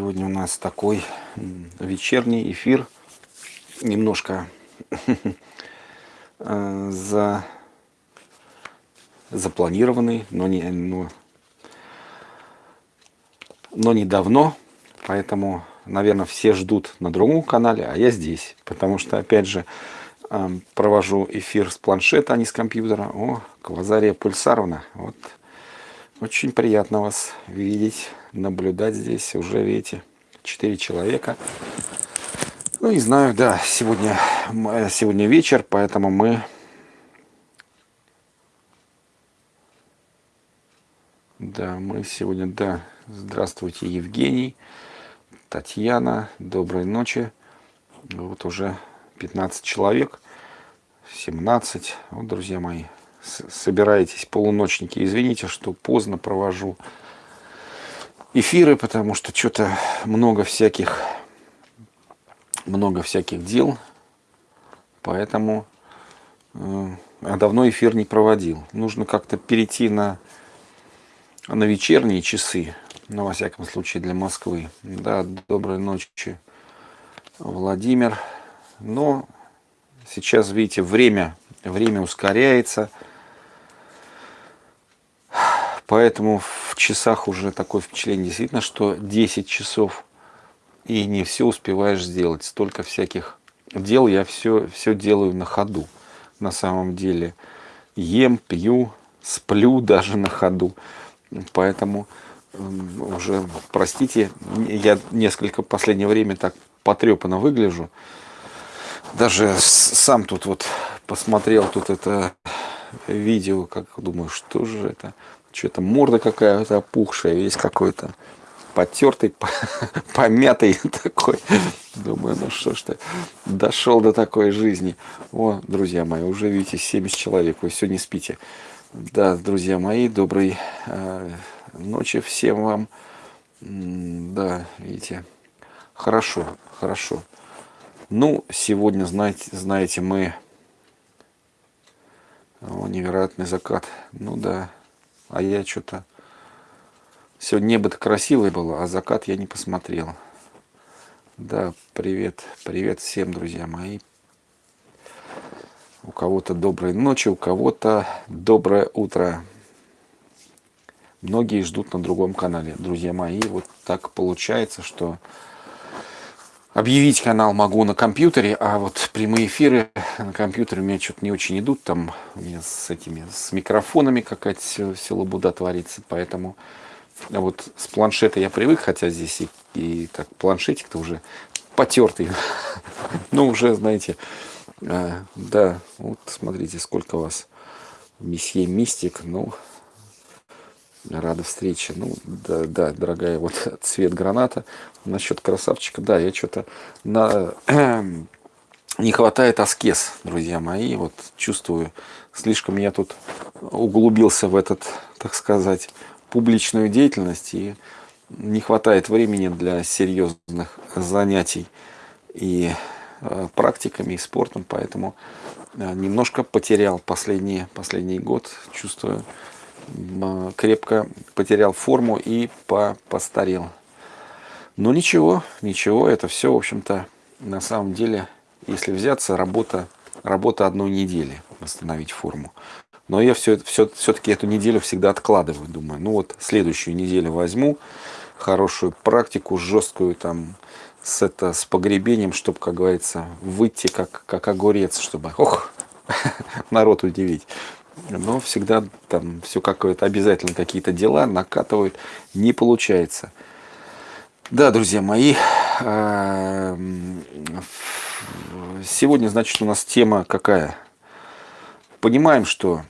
Сегодня у нас такой вечерний эфир, немножко э, за, запланированный, но не, но, но не давно, поэтому, наверное, все ждут на другом канале, а я здесь, потому что, опять же, э, провожу эфир с планшета, а не с компьютера. О, Квазария Пульсаровна, вот. Очень приятно вас видеть, наблюдать здесь. Уже видите, четыре человека. Ну, не знаю, да, сегодня, сегодня вечер, поэтому мы... Да, мы сегодня, да, здравствуйте, Евгений, Татьяна, доброй ночи. Вот уже 15 человек, 17, вот, друзья мои, собираетесь, полуночники, извините, что поздно провожу эфиры, потому что что-то много всяких, много всяких дел, поэтому э, а давно эфир не проводил. Нужно как-то перейти на, на вечерние часы, ну, во всяком случае, для Москвы. Да, доброй ночи, Владимир. Но сейчас, видите, время, время ускоряется – Поэтому в часах уже такое впечатление действительно, что 10 часов и не все успеваешь сделать. Столько всяких дел я все, все делаю на ходу. На самом деле ем, пью, сплю даже на ходу. Поэтому уже, простите, я несколько последнее время так потрепанно выгляжу. Даже сам тут вот посмотрел тут это видео, как думаю, что же это что-то морда какая-то опухшая, весь какой-то потертый, помятый такой. Думаю, ну что ж ты, дошел до такой жизни. О, друзья мои, уже видите, 70 человек, вы все не спите. Да, друзья мои, доброй э, ночи всем вам. Да, видите, хорошо, хорошо. Ну, сегодня, знаете, знаете мы... О, невероятный закат. Ну да, а я что-то... Сегодня небо-то красивое было, а закат я не посмотрел. Да, привет, привет всем, друзья мои. У кого-то доброй ночи, у кого-то доброе утро. Многие ждут на другом канале, друзья мои. Вот так получается, что Объявить канал могу на компьютере, а вот прямые эфиры на компьютере у меня что-то не очень идут. Там у меня с этими, с микрофонами какая-то все, все творится. Поэтому а вот с планшета я привык, хотя здесь и, и так планшетик-то уже потертый. Ну, уже, знаете, а, да, вот смотрите, сколько вас месье Мистик. Ну, рада встрече. Ну, да, да, дорогая, вот цвет граната. Насчет красавчика, да, я что-то на... не хватает аскез, друзья мои. Вот чувствую, слишком я тут углубился в этот, так сказать, публичную деятельность. И не хватает времени для серьезных занятий и э, практиками, и спортом. Поэтому э, немножко потерял последний, последний год. Чувствую, крепко потерял форму и по постарел. Но ничего, ничего, это все, в общем-то, на самом деле, если взяться, работа, работа одной недели, восстановить форму. Но я все, все, все-таки эту неделю всегда откладываю, думаю, ну вот следующую неделю возьму, хорошую практику, жесткую там, с, это, с погребением, чтобы, как говорится, выйти как, как огурец, чтобы, ох, народ удивить но всегда там все какое-то обязательно какие-то дела накатывают, не получается. Да, друзья мои, а, сегодня, значит, у нас тема какая? Понимаем, что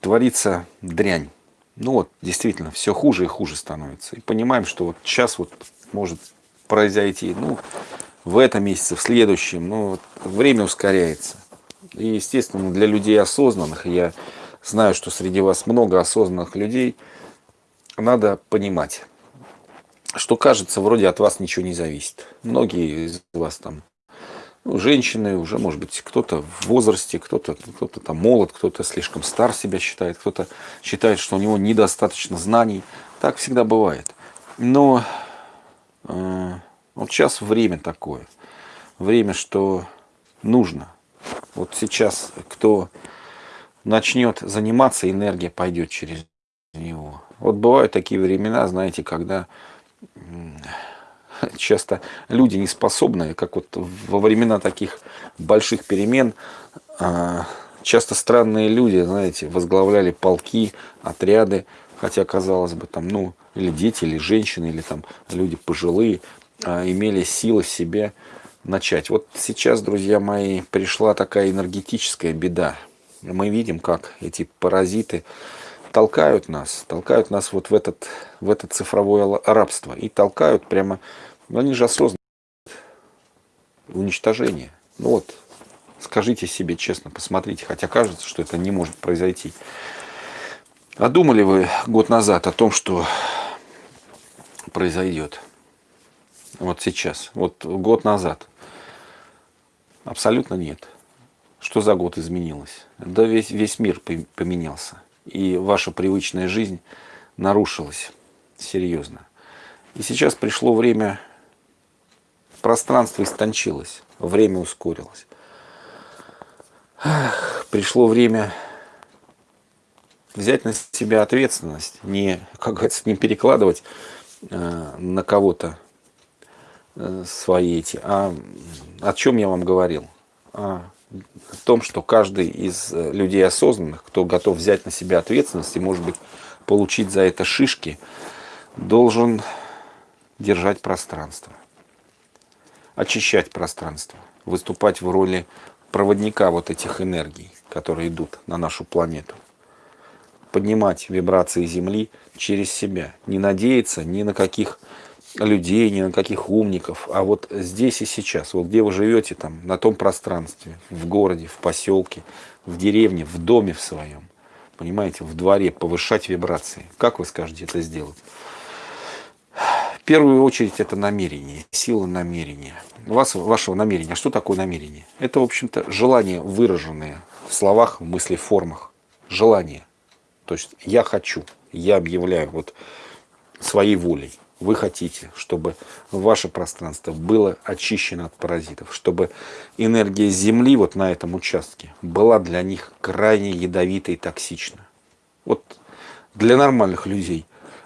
творится дрянь. Ну вот, действительно, все хуже и хуже становится. И понимаем, что вот сейчас вот может произойти, ну, в этом месяце, в следующем, ну, вот, время ускоряется. И, естественно, для людей осознанных, я знаю, что среди вас много осознанных людей, надо понимать, что кажется, вроде от вас ничего не зависит. Многие из вас там, ну, женщины, уже, может быть, кто-то в возрасте, кто-то кто, -то, там молод, кто-то слишком стар себя считает, кто-то считает, что у него недостаточно знаний. Так всегда бывает. Но э, вот сейчас время такое. Время, что нужно. Вот сейчас кто начнет заниматься, энергия пойдет через него. Вот бывают такие времена, знаете, когда часто люди не способны, как вот во времена таких больших перемен, а, часто странные люди, знаете, возглавляли полки, отряды, хотя, казалось бы, там, ну, или дети, или женщины, или там люди пожилые, а, имели силы в себе начать. Вот сейчас, друзья мои, пришла такая энергетическая беда. Мы видим, как эти паразиты толкают нас, толкают нас вот в этот, в это цифровое рабство. И толкают прямо, ну они же осознанно уничтожение. Ну вот, скажите себе честно, посмотрите, хотя кажется, что это не может произойти. А думали вы год назад о том, что произойдет? Вот сейчас, вот год назад. Абсолютно нет. Что за год изменилось? Да весь, весь мир поменялся. И ваша привычная жизнь нарушилась серьезно. И сейчас пришло время, пространство истончилось, время ускорилось. Пришло время взять на себя ответственность, не, как говорится, не перекладывать э, на кого-то свои эти. А о чем я вам говорил? О том, что каждый из э, людей осознанных, кто готов взять на себя ответственность и, может быть, получить за это шишки, должен держать пространство, очищать пространство, выступать в роли проводника вот этих энергий, которые идут на нашу планету. Поднимать вибрации Земли через себя. Не надеяться ни на каких людей, ни на каких умников, а вот здесь и сейчас, вот где вы живете, там, на том пространстве, в городе, в поселке, в деревне, в доме в своем, понимаете, в дворе, повышать вибрации. Как вы скажете это сделать? В первую очередь это намерение, сила намерения. Вас, вашего намерения. Что такое намерение? Это, в общем-то, желание, выраженное в словах, в мысли, формах. Желание. То есть я хочу, я объявляю вот своей волей вы хотите, чтобы ваше пространство было очищено от паразитов, чтобы энергия Земли вот на этом участке была для них крайне ядовитой и токсична. Вот для нормальных людей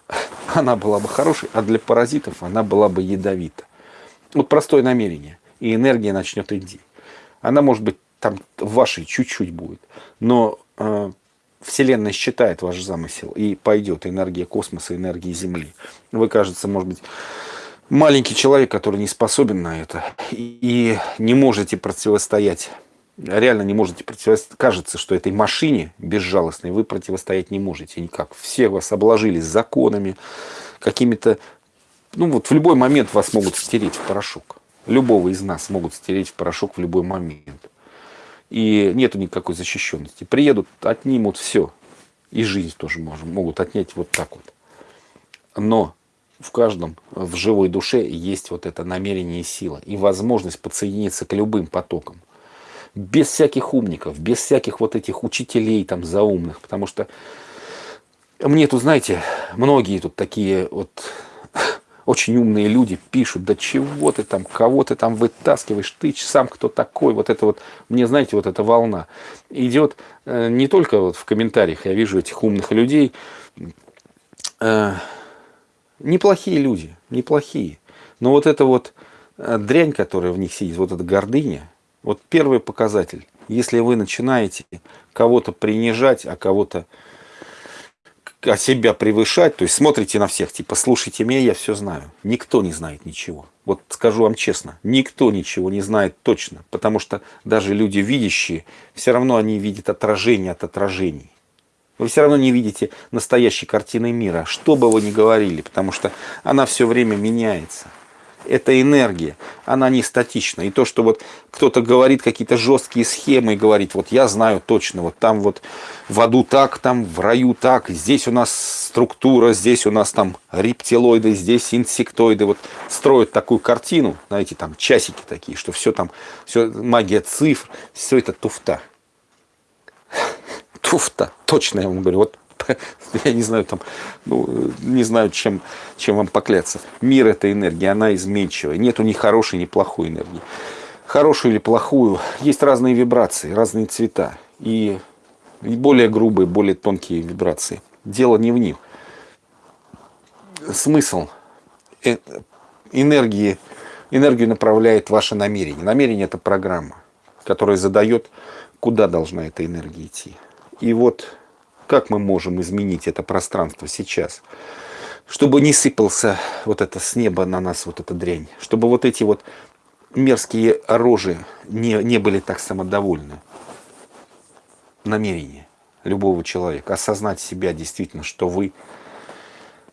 она была бы хорошей, а для паразитов она была бы ядовита. Вот простое намерение, и энергия начнет идти. Она может быть там вашей чуть-чуть будет, но э, Вселенная считает ваш замысел, и пойдет энергия космоса, энергия Земли. Вы, кажется, может быть, маленький человек, который не способен на это, и не можете противостоять, реально не можете противостоять. Кажется, что этой машине безжалостной вы противостоять не можете никак. Все вас обложили законами, какими-то... Ну вот в любой момент вас могут стереть в порошок. Любого из нас могут стереть в порошок в любой момент и нету никакой защищенности. Приедут, отнимут все. И жизнь тоже можем, могут отнять вот так вот. Но в каждом, в живой душе есть вот это намерение и сила. И возможность подсоединиться к любым потокам. Без всяких умников, без всяких вот этих учителей там заумных. Потому что мне тут, знаете, многие тут такие вот очень умные люди пишут, да чего ты там, кого ты там вытаскиваешь, ты сам кто такой, вот это вот, мне, знаете, вот эта волна. Идет э, не только вот в комментариях, я вижу этих умных людей, э, неплохие люди, неплохие, но вот эта вот э, дрянь, которая в них сидит, вот эта гордыня, вот первый показатель, если вы начинаете кого-то принижать, а кого-то а себя превышать, то есть смотрите на всех, типа, слушайте меня, я все знаю. Никто не знает ничего. Вот скажу вам честно, никто ничего не знает точно, потому что даже люди видящие, все равно они видят отражение от отражений. Вы все равно не видите настоящей картины мира, что бы вы ни говорили, потому что она все время меняется это энергия, она не статична. И то, что вот кто-то говорит какие-то жесткие схемы и говорит, вот я знаю точно, вот там вот в аду так, там в раю так, здесь у нас структура, здесь у нас там рептилоиды, здесь инсектоиды, вот строят такую картину, знаете, там часики такие, что все там, все магия цифр, все это туфта. Туфта, точно я вам говорю, вот я не знаю, там, ну, не знаю, чем, чем вам покляться. Мир – это энергия, она изменчивая. Нету ни хорошей, ни плохой энергии. Хорошую или плохую, есть разные вибрации, разные цвета. И более грубые, более тонкие вибрации. Дело не в них. Смысл э, энергии, энергию направляет ваше намерение. Намерение – это программа, которая задает, куда должна эта энергия идти. И вот как мы можем изменить это пространство сейчас, чтобы не сыпался вот это с неба на нас, вот эта дрянь, чтобы вот эти вот мерзкие рожи не, не были так самодовольны. Намерение любого человека, осознать себя действительно, что вы,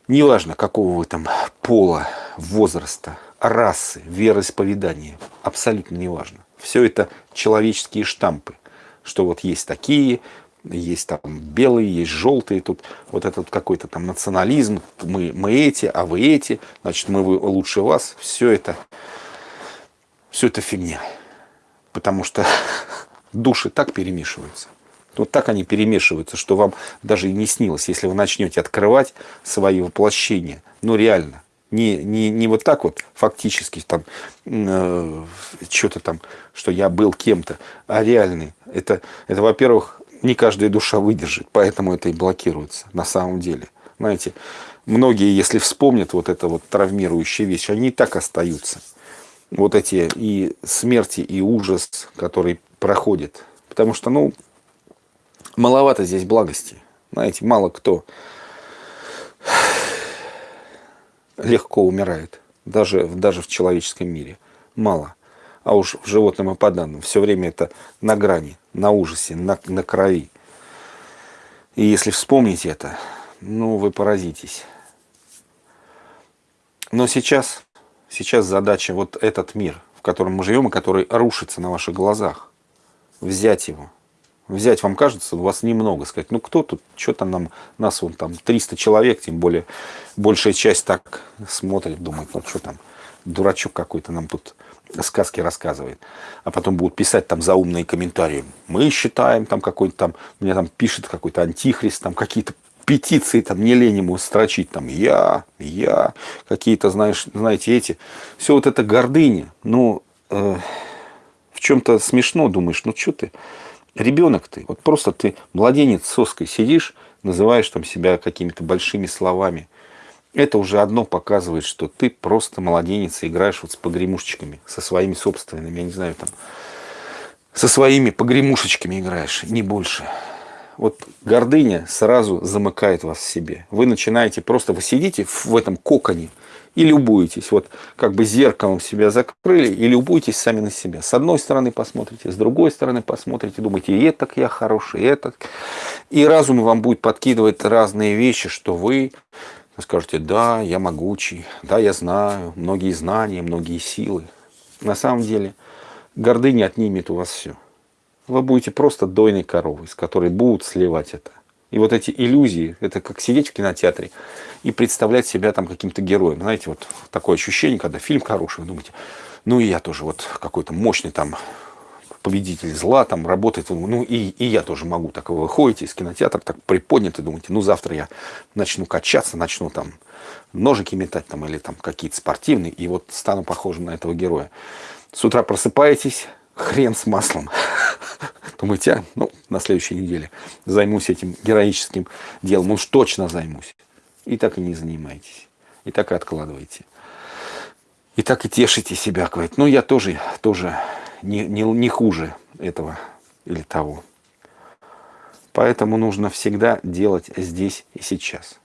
неважно какого вы там пола, возраста, расы, вероисповедания, абсолютно неважно. Все это человеческие штампы, что вот есть такие, есть там белые, есть желтые, тут вот этот какой-то там национализм, мы, мы эти, а вы эти, значит, мы лучше вас, все это, все это фигня. Потому что души так перемешиваются. Вот так они перемешиваются, что вам даже и не снилось, если вы начнете открывать свои воплощения. Ну, реально. Не, не, не вот так вот фактически, там, э, что-то там, что я был кем-то, а реальный. Это, это во-первых, не каждая душа выдержит, поэтому это и блокируется на самом деле. Знаете, многие, если вспомнят вот это вот травмирующие вещи, они и так остаются. Вот эти и смерти, и ужас, который проходит. Потому что, ну, маловато здесь благости. Знаете, мало кто легко умирает, даже, даже в человеческом мире. Мало а уж в животном и по данным. Все время это на грани, на ужасе, на, на крови. И если вспомнить это, ну, вы поразитесь. Но сейчас, сейчас задача вот этот мир, в котором мы живем, и который рушится на ваших глазах, взять его. Взять, вам кажется, у вас немного, сказать, ну кто тут, что-то нам, нас вон там 300 человек, тем более большая часть так смотрит, думает, ну что там, дурачок какой-то нам тут сказки рассказывает, а потом будут писать там заумные комментарии. Мы считаем там какой-то там, мне там пишет какой-то антихрист, там какие-то петиции, там не лень ему строчить, там я, я, какие-то, знаешь, знаете, эти. Все вот это гордыня, ну, э, в чем-то смешно думаешь, ну что ты, ребенок ты, вот просто ты младенец соской сидишь, называешь там себя какими-то большими словами, это уже одно показывает, что ты просто младенец и играешь вот с погремушечками, со своими собственными, я не знаю, там, со своими погремушечками играешь, не больше. Вот гордыня сразу замыкает вас в себе. Вы начинаете просто, вы сидите в этом коконе и любуетесь. Вот как бы зеркалом себя закрыли и любуетесь сами на себя. С одной стороны посмотрите, с другой стороны посмотрите, думаете, и это я хороший, и это. И разум вам будет подкидывать разные вещи, что вы вы скажете, да, я могучий, да, я знаю, многие знания, многие силы. На самом деле, гордыня отнимет у вас все. Вы будете просто дойной коровой, с которой будут сливать это. И вот эти иллюзии, это как сидеть в кинотеатре и представлять себя там каким-то героем. Знаете, вот такое ощущение, когда фильм хороший, вы думаете, ну и я тоже вот какой-то мощный там победитель зла там работает, ну и, и я тоже могу. Так вы выходите из кинотеатра, так приподняты, думаете, ну завтра я начну качаться, начну там ножики метать там или там какие-то спортивные, и вот стану похожим на этого героя. С утра просыпаетесь, хрен с маслом. Думаете, а, ну, на следующей неделе займусь этим героическим делом, уж точно займусь. И так и не занимаетесь. И так и откладываете. И так и тешите себя, говорит, ну я тоже, тоже не, не, не хуже этого или того. Поэтому нужно всегда делать здесь и сейчас.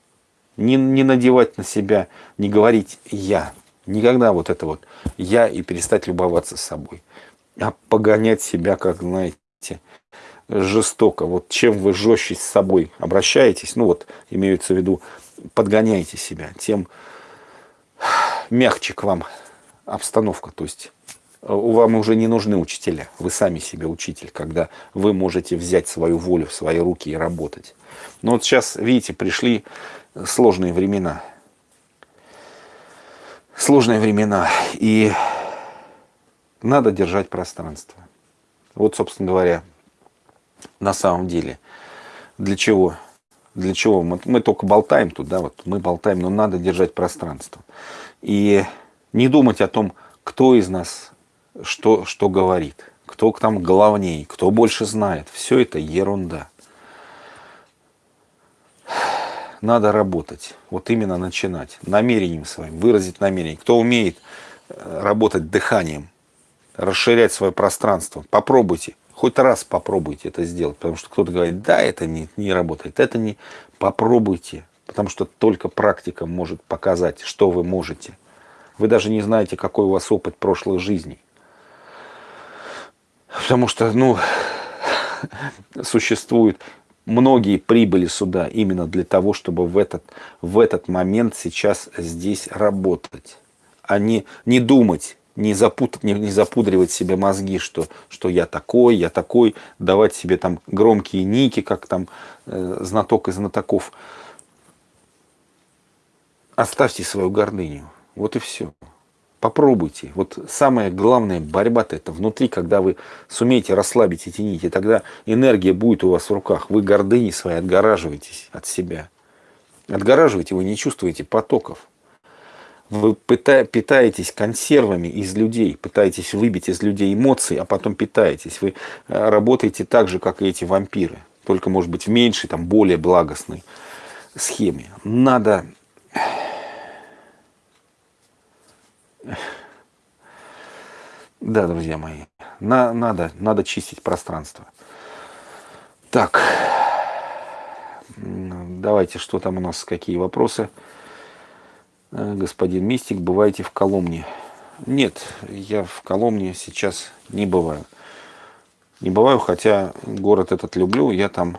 Не, не надевать на себя, не говорить «я». Никогда вот это вот «я» и перестать любоваться собой. А погонять себя, как, знаете, жестоко. Вот чем вы жестче с собой обращаетесь, ну вот, имеется в виду, подгоняете себя, тем мягче к вам обстановка. То есть вам уже не нужны учителя. Вы сами себе учитель, когда вы можете взять свою волю в свои руки и работать. Но вот сейчас, видите, пришли сложные времена. Сложные времена. И надо держать пространство. Вот, собственно говоря, на самом деле. Для чего? Для чего? Мы, мы только болтаем тут, да, вот мы болтаем, но надо держать пространство. И не думать о том, кто из нас что, что говорит, кто там главней, кто больше знает. Все это ерунда. Надо работать, вот именно начинать, намерением своим, выразить намерение. Кто умеет э, работать дыханием, расширять свое пространство, попробуйте, хоть раз попробуйте это сделать, потому что кто-то говорит, да, это не, не работает, это не, попробуйте, потому что только практика может показать, что вы можете. Вы даже не знаете, какой у вас опыт прошлых жизней. Потому что, ну, существует многие прибыли сюда именно для того, чтобы в этот, в этот момент сейчас здесь работать, а не, не думать, не, запутать, не, не запудривать себе мозги, что, что я такой, я такой, давать себе там громкие ники, как там э, знаток и знатоков. Оставьте свою гордыню. Вот и все. Попробуйте. Вот самая главная борьба-то это внутри, когда вы сумеете расслабить эти нити, тогда энергия будет у вас в руках. Вы гордыни своей отгораживаетесь от себя. Отгораживаете, вы не чувствуете потоков. Вы питаетесь консервами из людей, пытаетесь выбить из людей эмоции, а потом питаетесь. Вы э, работаете так же, как и эти вампиры, только, может быть, в меньшей, там, более благостной схеме. Надо... Да, друзья мои, на, надо, надо чистить пространство. Так, давайте, что там у нас, какие вопросы. Э, господин Мистик, бываете в Коломне? Нет, я в Коломне сейчас не бываю. Не бываю, хотя город этот люблю, я там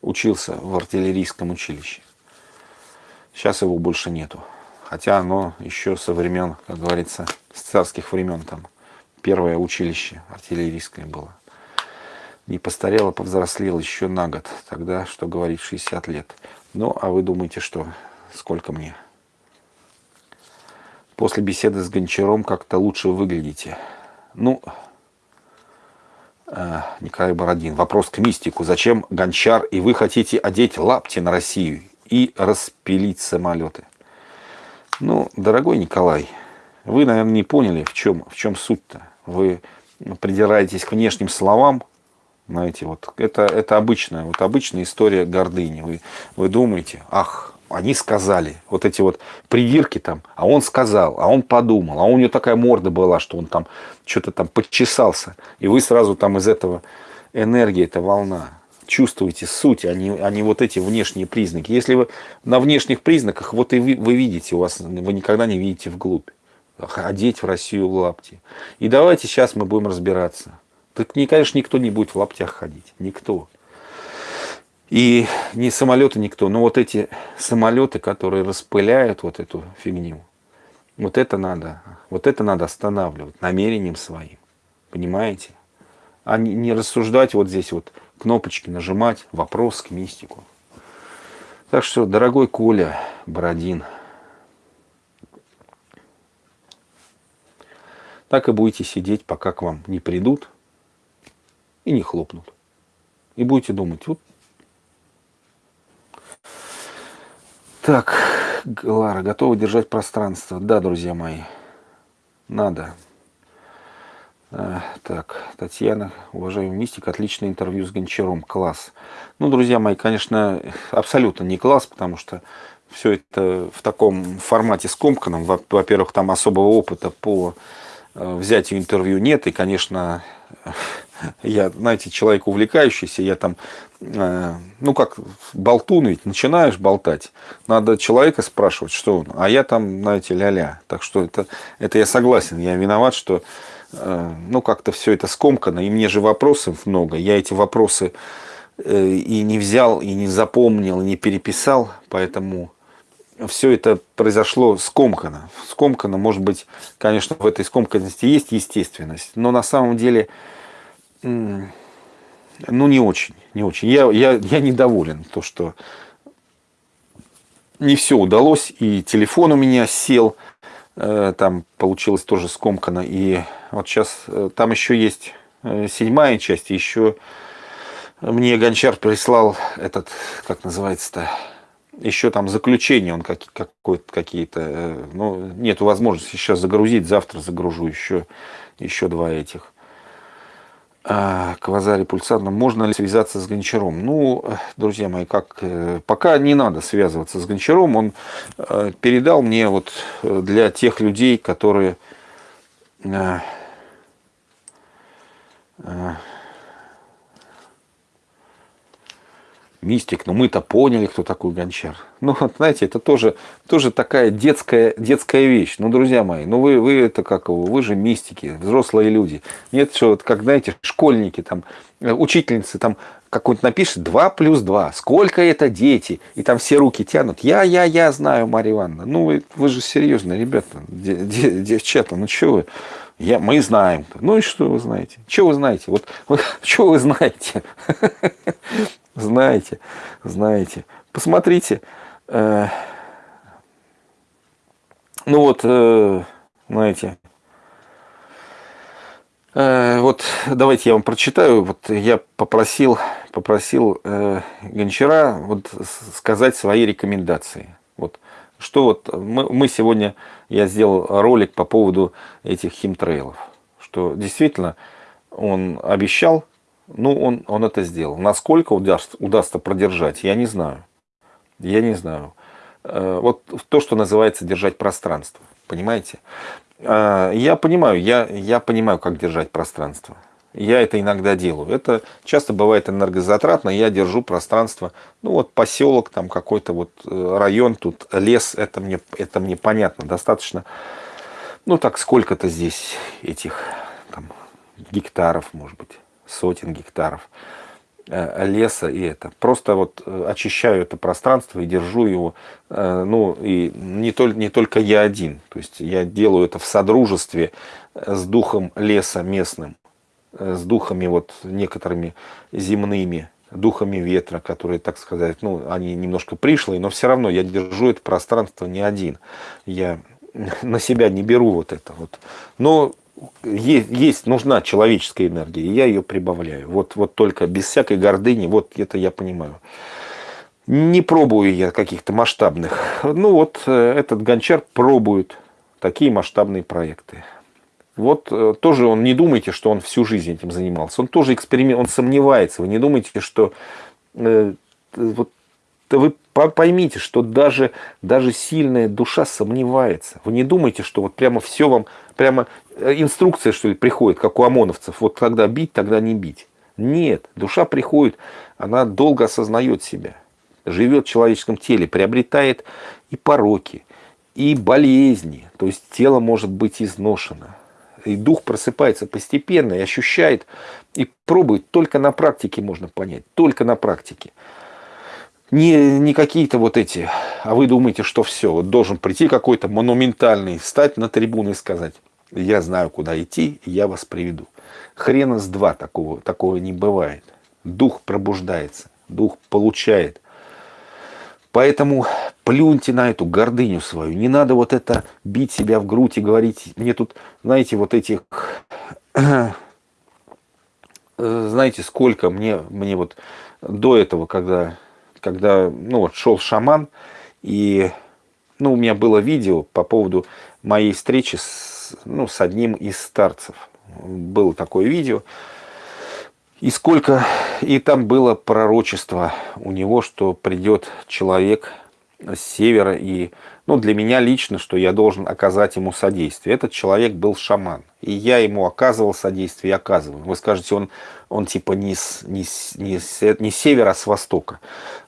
учился в артиллерийском училище. Сейчас его больше нету. Хотя оно еще со времен, как говорится, с царских времен там первое училище артиллерийское было. Не постарело, повзрослел еще на год. Тогда, что говорить, 60 лет. Ну, а вы думаете, что? Сколько мне? После беседы с Гончаром как-то лучше выглядите. Ну, э, Николай Бородин. Вопрос к мистику. Зачем Гончар и вы хотите одеть лапти на Россию и распилить самолеты? Ну, дорогой Николай, вы, наверное, не поняли, в чем, в чем суть-то. Вы придираетесь к внешним словам, знаете, вот это, это обычная, вот обычная история гордыни. Вы, вы думаете, ах, они сказали, вот эти вот придирки там, а он сказал, а он подумал, а у него такая морда была, что он там что-то там подчесался. И вы сразу там из этого энергии, эта волна. Чувствуете суть, а не, а не вот эти внешние признаки. Если вы на внешних признаках, вот и вы, вы видите, у вас, вы никогда не видите вглубь. Одеть в Россию лапти. И давайте сейчас мы будем разбираться. Так, не, конечно, никто не будет в лаптях ходить. Никто. И не самолеты никто, но вот эти самолеты, которые распыляют вот эту фигню, вот это надо, вот это надо останавливать намерением своим. Понимаете? А не рассуждать вот здесь вот кнопочки нажимать, вопрос к мистику. Так что, дорогой Коля Бородин, так и будете сидеть, пока к вам не придут и не хлопнут. И будете думать, вот. Так, Лара, готова держать пространство? Да, друзья мои, надо. А, так, Татьяна, уважаемый мистик, отличное интервью с Гончаром, класс. Ну, друзья мои, конечно, абсолютно не класс, потому что все это в таком формате скомканном. Во-первых, там особого опыта по э, взятию интервью нет, и, конечно, я, знаете, человек увлекающийся, я там, э, ну как, болтун ведь, начинаешь болтать, надо человека спрашивать, что он, а я там, знаете, ля-ля. Так что это, это я согласен, я виноват, что, э, ну как-то все это скомкано, и мне же вопросов много, я эти вопросы э, и не взял, и не запомнил, и не переписал, поэтому все это произошло скомканно. Скомканно, может быть, конечно, в этой скомканности есть естественность, но на самом деле ну, не очень, не очень. Я, я, я недоволен, то, что не все удалось, и телефон у меня сел, э, там получилось тоже скомкано, и вот сейчас э, там еще есть э, седьмая часть, еще мне Гончар прислал этот, как называется-то, еще там заключение, он как, какие-то, э, ну, нет возможности сейчас загрузить, завтра загружу еще, еще два этих. А, Квазари Пульсарна, можно ли связаться с Гончаром? Ну, друзья мои, как, э, пока не надо связываться с Гончаром, он э, передал мне вот для тех людей, которые мистик, но мы-то поняли, кто такой гончар. Ну, вот, знаете, это тоже, тоже такая детская, детская вещь. Ну, друзья мои, ну вы, вы это как его, вы же мистики, взрослые люди. Нет, что вот, как, знаете, школьники, там, э, учительницы, там, какой-нибудь напишет 2 плюс 2, сколько это дети, и там все руки тянут. Я, я, я знаю, Марья Ивановна. Ну, вы, вы же серьезно, ребята, девчата, ну что вы, я, мы знаем. Ну и что вы знаете? Что вы знаете? Вот, вот что вы знаете? знаете, знаете. Посмотрите. Э, ну вот, э, знаете, э, вот давайте я вам прочитаю. Вот я попросил, попросил Гончара вот сказать свои рекомендации. Что вот мы, мы сегодня, я сделал ролик по поводу этих химтрейлов. Что действительно он обещал ну, он, он это сделал. Насколько удастся, удастся продержать, я не знаю. Я не знаю. Э, вот то, что называется держать пространство. Понимаете? Э, я понимаю, я, я понимаю, как держать пространство. Я это иногда делаю. Это часто бывает энергозатратно. Я держу пространство. Ну вот поселок, там какой-то вот э, район, тут лес. Это мне, это мне понятно. Достаточно. Ну так сколько-то здесь этих там, гектаров, может быть сотен гектаров э, леса и это. Просто вот э, очищаю это пространство и держу его, ну и не, только не только я один, то есть я делаю это в содружестве с духом леса местным, с духами вот некоторыми земными, духами ветра, которые, так сказать, ну, они немножко пришлые, но все равно я держу это пространство не один. Я на себя не беру вот это вот. Но есть, есть, нужна человеческая энергия, и я ее прибавляю. Вот, вот только без всякой гордыни, вот это я понимаю. Не пробую я каких-то масштабных. Ну вот э, этот гончар пробует такие масштабные проекты. Вот э, тоже он, не думайте, что он всю жизнь этим занимался. Он тоже эксперимент, он сомневается. Вы не думайте, что э, вот вы поймите, что даже, даже сильная душа сомневается. Вы не думайте, что вот прямо все вам, прямо э, инструкция, что ли, приходит, как у ОМОНовцев. Вот когда бить, тогда не бить. Нет, душа приходит, она долго осознает себя. Живет в человеческом теле, приобретает и пороки, и болезни. То есть тело может быть изношено. И дух просыпается постепенно и ощущает, и пробует. Только на практике можно понять. Только на практике не, не какие-то вот эти, а вы думаете, что все, вот должен прийти какой-то монументальный, встать на трибуну и сказать, я знаю, куда идти, я вас приведу. Хрена с два такого, такого не бывает. Дух пробуждается, дух получает. Поэтому плюньте на эту гордыню свою. Не надо вот это бить себя в грудь и говорить, мне тут, знаете, вот этих, знаете, сколько мне, мне вот до этого, когда когда ну, вот, шел шаман, и ну, у меня было видео по поводу моей встречи с, ну, с одним из старцев. Было такое видео. И сколько, и там было пророчество у него, что придет человек с севера, и ну, для меня лично, что я должен оказать ему содействие. Этот человек был шаман, и я ему оказывал содействие и оказываю. Вы скажете, он, он типа не с, не, с, не, с, не с севера, а с востока.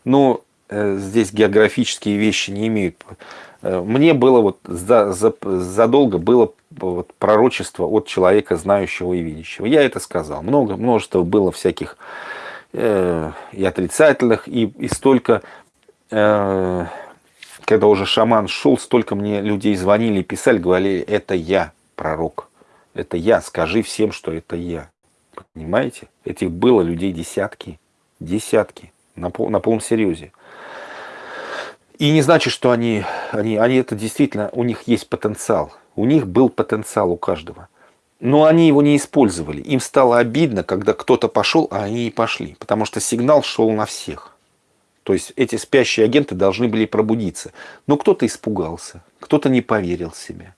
Но э, здесь географические вещи не имеют. Мне было вот за, за, задолго было вот пророчество от человека, знающего и видящего. Я это сказал. Много, множество было всяких э, и отрицательных, и, и столько... Э, когда уже шаман шел, столько мне людей звонили, писали, говорили, это я, пророк. Это я, скажи всем, что это я. Понимаете? Этих было людей десятки, десятки, на, пол, на полном серьезе. И не значит, что они, они, они это действительно, у них есть потенциал. У них был потенциал у каждого. Но они его не использовали. Им стало обидно, когда кто-то пошел, а они не пошли. Потому что сигнал шел на всех. То есть эти спящие агенты должны были пробудиться. Но кто-то испугался, кто-то не поверил в себя.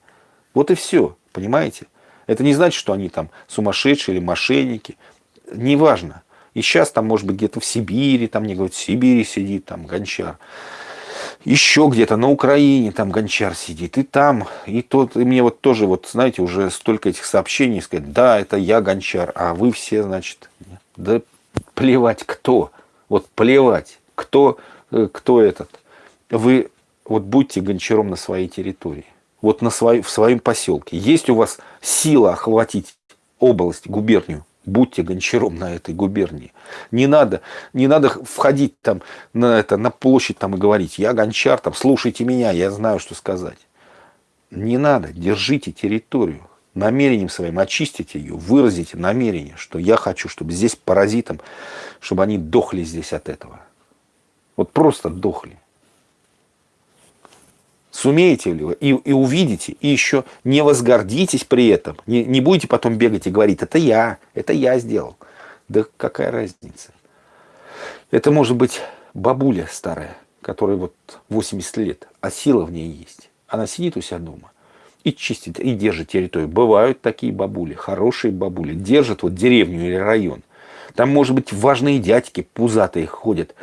Вот и все, понимаете? Это не значит, что они там сумасшедшие или мошенники. Неважно. И сейчас там, может быть, где-то в Сибири, там мне говорят, в Сибири сидит там гончар еще где-то на Украине там гончар сидит, и там, и тот, и мне вот тоже, вот знаете, уже столько этих сообщений, сказать, да, это я гончар, а вы все, значит, да плевать кто, вот плевать, кто, э, кто этот. Вы вот будьте гончаром на своей территории, вот на свой, в своем поселке. Есть у вас сила охватить область, губернию, будьте гончаром на этой губернии. Не надо, не надо входить там на, это, на площадь там и говорить, я гончар, там, слушайте меня, я знаю, что сказать. Не надо, держите территорию. Намерением своим очистите ее, выразите намерение, что я хочу, чтобы здесь паразитам, чтобы они дохли здесь от этого. Вот просто дохли. Сумеете ли вы и, и увидите, и еще не возгордитесь при этом, не, не будете потом бегать и говорить, это я, это я сделал. Да какая разница? Это может быть бабуля старая, которой вот 80 лет, а сила в ней есть. Она сидит у себя дома и чистит, и держит территорию. Бывают такие бабули, хорошие бабули, держат вот деревню или район. Там, может быть, важные дядьки пузатые ходят,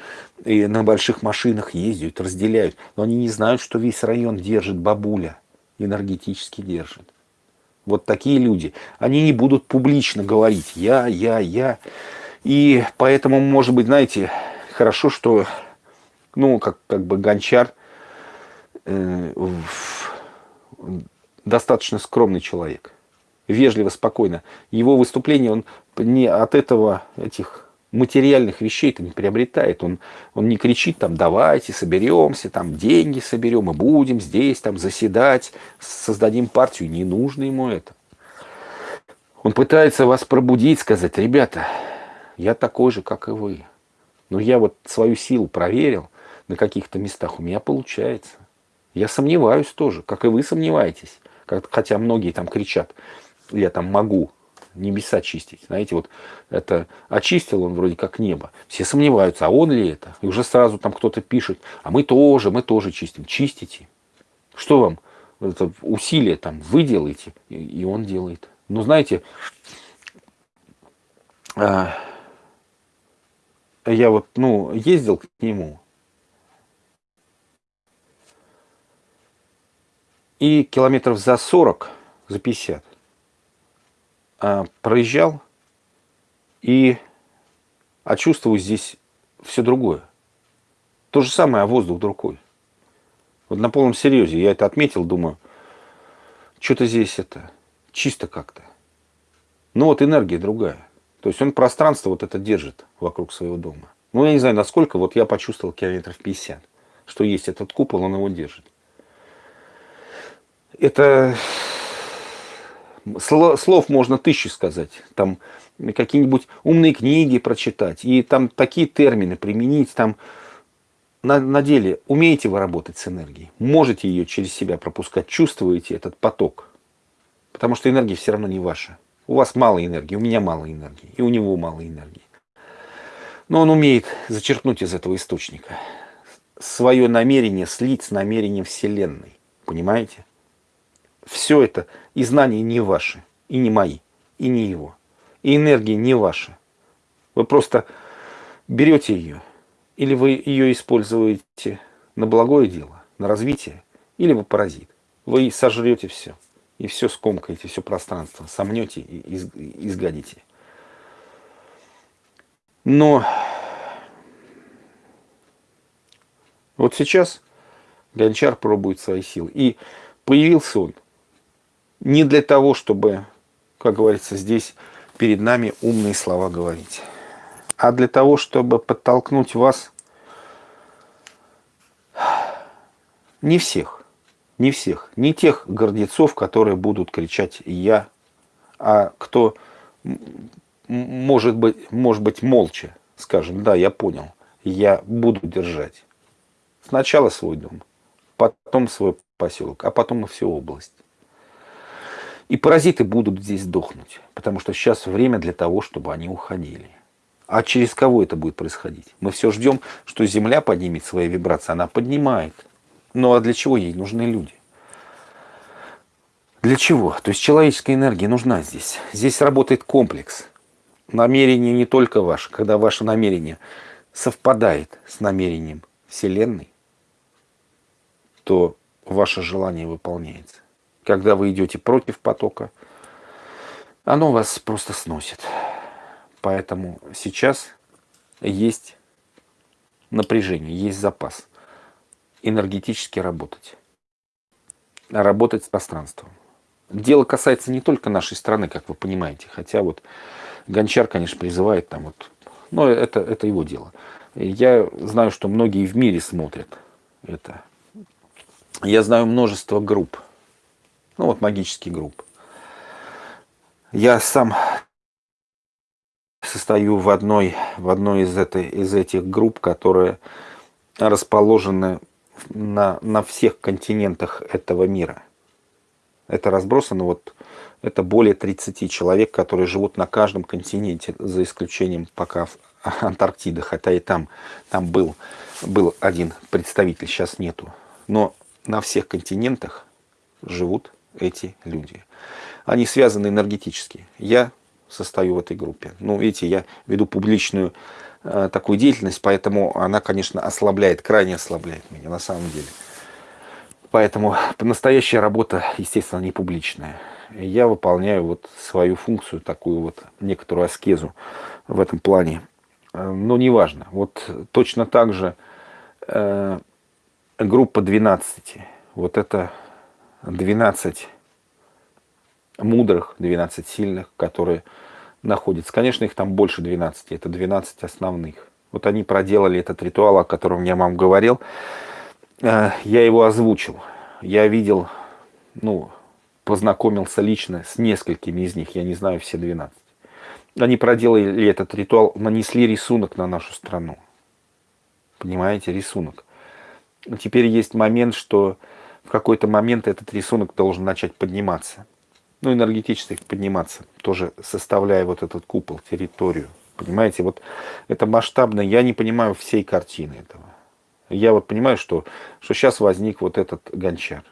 и на больших машинах ездят, разделяют. Но они не знают, что весь район держит бабуля, энергетически держит. Вот такие люди, они не будут публично говорить «я, я, я». И поэтому, может быть, знаете, хорошо, что, ну, как, как бы гончар э, достаточно скромный человек, вежливо, спокойно. Его выступление, он не от этого, этих материальных вещей-то не приобретает. Он, он не кричит там, давайте соберемся, там деньги соберем и будем здесь там заседать, создадим партию. Не нужно ему это. Он пытается вас пробудить, сказать, ребята, я такой же, как и вы. Но я вот свою силу проверил на каких-то местах, у меня получается. Я сомневаюсь тоже, как и вы сомневаетесь. Хотя многие там кричат, я там могу, небеса чистить. Знаете, вот это очистил он вроде как небо. Все сомневаются, а он ли это? И уже сразу там кто-то пишет, а мы тоже, мы тоже чистим. Чистите. Что вам? Это усилие там вы делаете, и он делает. Ну, знаете, а, я вот, ну, ездил к нему, и километров за 40, за 50 а, проезжал и а чувствую здесь все другое. То же самое, а воздух другой. Вот на полном серьезе я это отметил, думаю, что-то здесь это чисто как-то. Но вот энергия другая. То есть он пространство вот это держит вокруг своего дома. Ну, я не знаю, насколько, вот я почувствовал километров 50, что есть этот купол, он его держит. Это слов можно тысячи сказать. Там какие-нибудь умные книги прочитать. И там такие термины применить. Там на, на деле умеете вы работать с энергией. Можете ее через себя пропускать. Чувствуете этот поток. Потому что энергия все равно не ваша. У вас мало энергии, у меня мало энергии. И у него мало энергии. Но он умеет зачерпнуть из этого источника. Свое намерение слить с намерением Вселенной. Понимаете? Все это и знания не ваши, и не мои, и не его. И энергия не ваша. Вы просто берете ее, или вы ее используете на благое дело, на развитие, или вы паразит. Вы сожрете все, и все скомкаете, все пространство, сомнете и изгадите. Но вот сейчас Гончар пробует свои силы. И появился он не для того, чтобы, как говорится, здесь перед нами умные слова говорить, а для того, чтобы подтолкнуть вас, не всех, не всех, не тех гордецов, которые будут кричать «я», а кто, может быть, может быть молча, скажем, да, я понял, я буду держать. Сначала свой дом, потом свой поселок, а потом и всю область. И паразиты будут здесь дохнуть, потому что сейчас время для того, чтобы они уходили. А через кого это будет происходить? Мы все ждем, что Земля поднимет свои вибрации. Она поднимает. Ну а для чего ей нужны люди? Для чего? То есть человеческая энергия нужна здесь. Здесь работает комплекс. Намерение не только ваше. Когда ваше намерение совпадает с намерением Вселенной, то ваше желание выполняется. Когда вы идете против потока, оно вас просто сносит. Поэтому сейчас есть напряжение, есть запас энергетически работать. Работать с пространством. Дело касается не только нашей страны, как вы понимаете. Хотя вот Гончар, конечно, призывает там вот... Но это, это его дело. Я знаю, что многие в мире смотрят это. Я знаю множество групп. Ну вот магические группы. Я сам состою в одной, в одной из, этой, из этих групп, которые расположены на, на всех континентах этого мира. Это разбросано, вот, это более 30 человек, которые живут на каждом континенте, за исключением пока Антарктиды, хотя и там, там был, был один представитель, сейчас нету. Но на всех континентах живут эти люди. Они связаны энергетически. Я состою в этой группе. Ну, видите, я веду публичную э, такую деятельность, поэтому она, конечно, ослабляет, крайне ослабляет меня на самом деле. Поэтому настоящая работа, естественно, не публичная. Я выполняю вот свою функцию, такую вот некоторую аскезу в этом плане. Э, но неважно. Вот точно так же э, группа 12. Вот это 12 мудрых, 12 сильных, которые находятся. Конечно, их там больше 12, это 12 основных. Вот они проделали этот ритуал, о котором я вам говорил. Э, я его озвучил. Я видел, ну, познакомился лично с несколькими из них, я не знаю все 12. Они проделали этот ритуал, нанесли рисунок на нашу страну. Понимаете, рисунок. Теперь есть момент, что в какой-то момент этот рисунок должен начать подниматься ну, энергетически подниматься, тоже составляя вот этот купол, территорию. Понимаете, вот это масштабно, я не понимаю всей картины этого. Я вот понимаю, что, что сейчас возник вот этот гончар.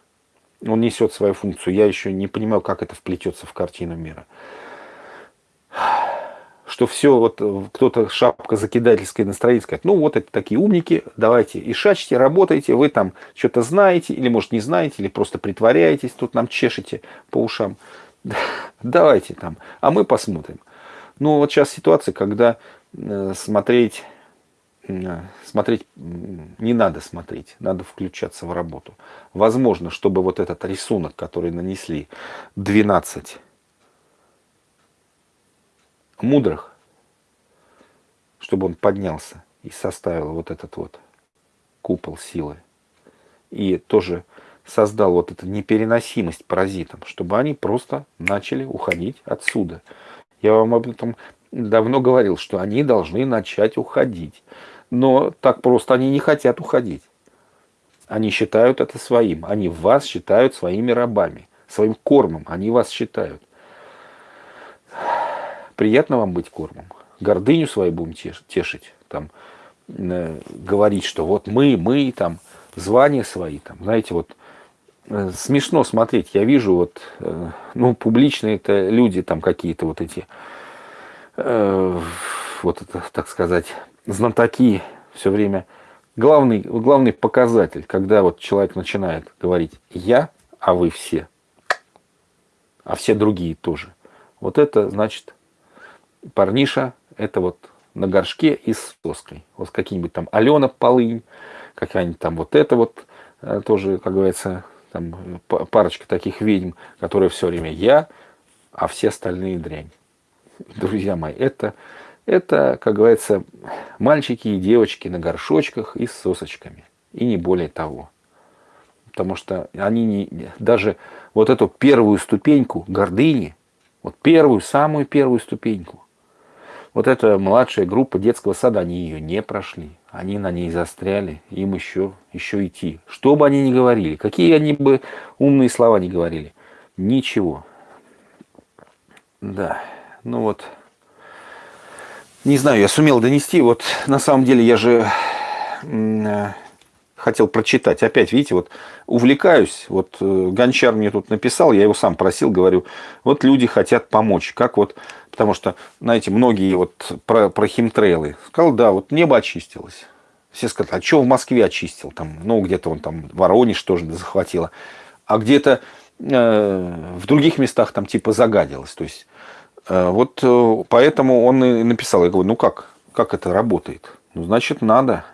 Он несет свою функцию. Я еще не понимаю, как это вплетется в картину мира. Что все, вот кто-то шапка закидательское настроение сказать, ну вот это такие умники, давайте и шачьте, работайте, вы там что-то знаете, или может не знаете, или просто притворяетесь, тут нам чешете по ушам. давайте там, а мы посмотрим. Ну, вот сейчас ситуация, когда э, смотреть, э, смотреть не надо смотреть, надо включаться в работу. Возможно, чтобы вот этот рисунок, который нанесли 12 мудрых, чтобы он поднялся и составил вот этот вот купол силы. И тоже создал вот эту непереносимость паразитам, чтобы они просто начали уходить отсюда. Я вам об этом давно говорил, что они должны начать уходить. Но так просто они не хотят уходить. Они считают это своим. Они вас считают своими рабами, своим кормом. Они вас считают. Приятно вам быть кормом. Гордыню свою будем тешить. Там, э, говорить, что вот мы, мы, там, звания свои. Там, знаете, вот Э, смешно смотреть. Я вижу вот, э, ну, публичные это люди там какие-то вот эти, вот это, так сказать, знатоки все время. Главный, главный показатель, когда вот человек начинает говорить «я», а вы все, а все другие тоже. Вот это значит парниша, это вот на горшке и с соской. Вот какие-нибудь там Алена Полынь, какая-нибудь там вот это вот тоже, как говорится, там парочка таких ведьм, которые все время я, а все остальные дрянь. Друзья мои, это, это, как говорится, мальчики и девочки на горшочках и с сосочками. И не более того. Потому что они не, даже вот эту первую ступеньку гордыни, вот первую, самую первую ступеньку, вот эта младшая группа детского сада, они ее не прошли. Они на ней застряли, им еще, еще идти. Что бы они ни говорили, какие они бы умные слова ни говорили, ничего. Да, ну вот. Не знаю, я сумел донести. Вот на самом деле я же э, хотел прочитать. Опять, видите, вот увлекаюсь. Вот э, Гончар мне тут написал, я его сам просил, говорю, вот люди хотят помочь. Как вот, потому что, знаете, многие вот про, про химтрейлы. Сказал, да, вот небо очистилось. Все сказали, а что в Москве очистил? Там, ну, где-то он там Воронеж тоже захватило. А где-то э, в других местах там типа загадилось. То есть, э, вот э, поэтому он и написал. Я говорю, ну как? Как это работает? Ну, значит, надо.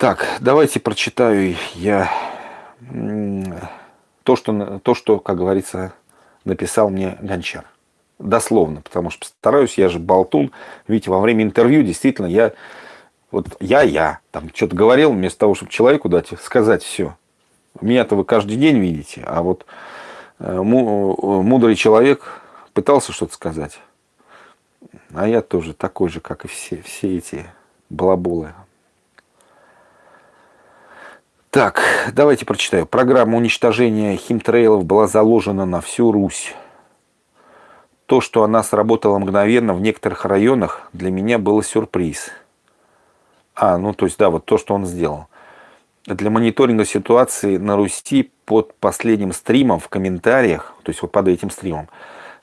Так, давайте прочитаю я то, что, то, что как говорится, написал мне Гончар. Дословно, потому что стараюсь, я же болтун. Видите, во время интервью действительно я, вот я-я, там что-то говорил, вместо того, чтобы человеку дать сказать все. Меня-то вы каждый день видите, а вот э, мудрый человек пытался что-то сказать. А я тоже такой же, как и все, все эти балаболы. Так, давайте прочитаю. Программа уничтожения химтрейлов была заложена на всю Русь. То, что она сработала мгновенно в некоторых районах, для меня было сюрприз. А, ну то есть, да, вот то, что он сделал. Для мониторинга ситуации на Руси под последним стримом в комментариях, то есть вот под этим стримом,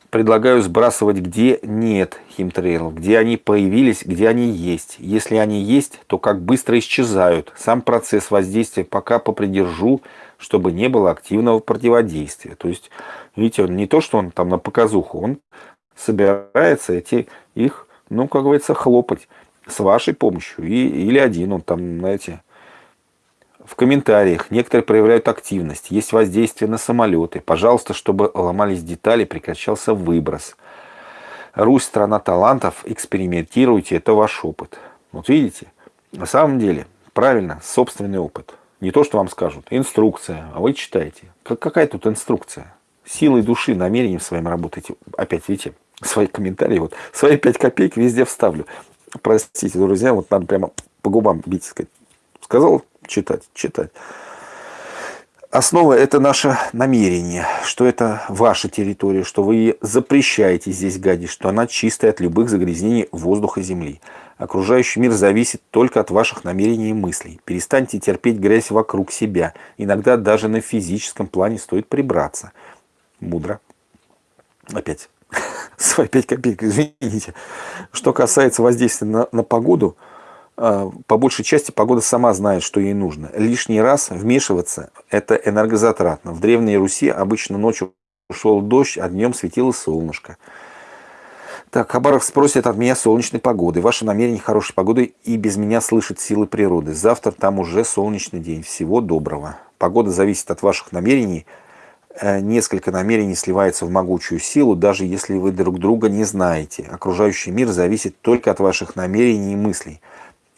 предлагаю сбрасывать, где нет химтрейлов, где они появились, где они есть. Если они есть, то как быстро исчезают. Сам процесс воздействия пока попридержу, чтобы не было активного противодействия. То есть, видите, он не то, что он там на показуху, он собирается эти их, ну, как говорится, хлопать с вашей помощью. И, или один он там, знаете, в комментариях некоторые проявляют активность, есть воздействие на самолеты. Пожалуйста, чтобы ломались детали, прекращался выброс. Русь – страна талантов, экспериментируйте, это ваш опыт. Вот видите, на самом деле, правильно, собственный опыт. Не то, что вам скажут, инструкция, а вы читаете. Какая тут инструкция? Силой души, намерением своим работайте. Опять, видите, свои комментарии, вот свои 5 копеек везде вставлю. Простите, друзья, вот надо прямо по губам бить, сказать. Сказал, читать, читать. Основа – это наше намерение, что это ваша территория, что вы запрещаете здесь гадить, что она чистая от любых загрязнений воздуха и земли. Окружающий мир зависит только от ваших намерений и мыслей. Перестаньте терпеть грязь вокруг себя. Иногда даже на физическом плане стоит прибраться. Мудро. Опять свои 5 копеек, извините. Что касается воздействия на, на погоду – по большей части погода сама знает, что ей нужно. Лишний раз вмешиваться – это энергозатратно. В Древней Руси обычно ночью шел дождь, а днем светило солнышко. Так, Хабаров спросит от меня солнечной погоды. Ваше намерение хорошей погоды и без меня слышит силы природы. Завтра там уже солнечный день. Всего доброго. Погода зависит от ваших намерений. Э, несколько намерений сливается в могучую силу, даже если вы друг друга не знаете. Окружающий мир зависит только от ваших намерений и мыслей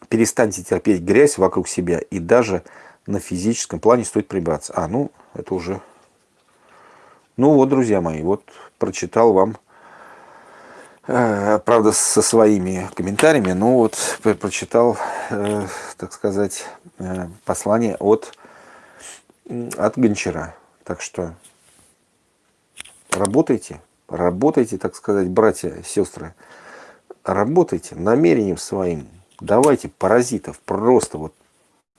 перестаньте терпеть грязь вокруг себя, и даже на физическом плане стоит прибраться. А, ну, это уже... Ну вот, друзья мои, вот прочитал вам, э, правда, со своими комментариями, но вот прочитал, э, так сказать, э, послание от, от Гончара. Так что работайте, работайте, так сказать, братья, сестры, работайте намерением своим, Давайте паразитов просто вот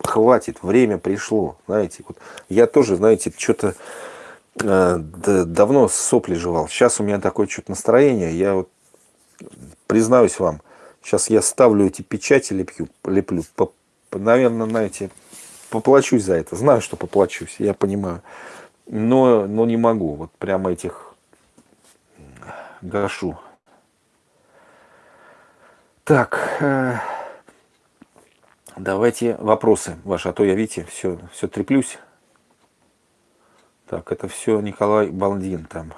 хватит, время пришло. Знаете, вот я тоже, знаете, что-то э, давно сопли жевал. Сейчас у меня такое что-то настроение. Я вот признаюсь вам, сейчас я ставлю эти печати, леплю, леплю по, наверное, знаете, поплачусь за это. Знаю, что поплачусь, я понимаю. Но, но не могу. Вот прямо этих гашу. Так. Давайте вопросы ваши, а то я, видите, все, все треплюсь. Так, это все Николай Балдин там.